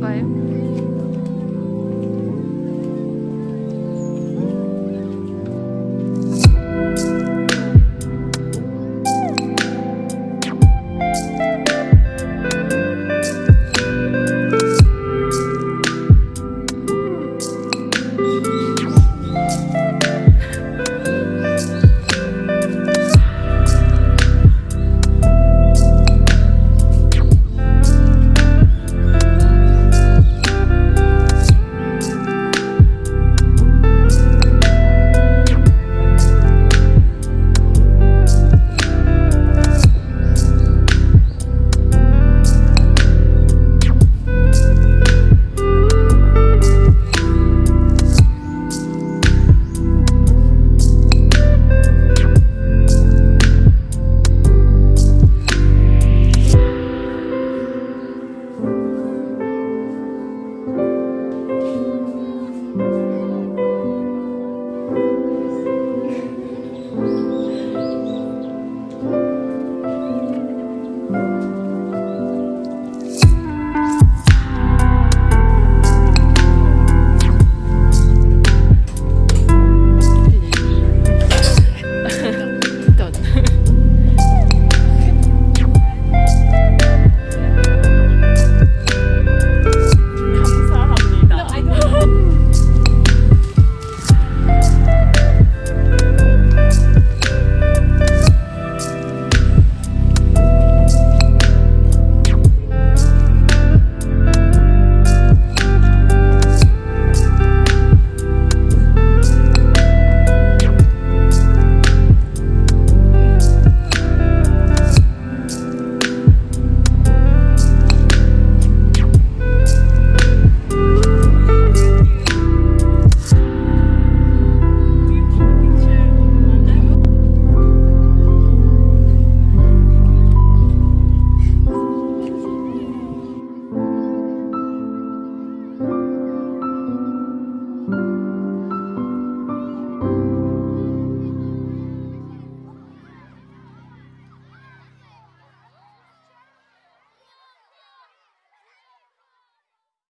Bye.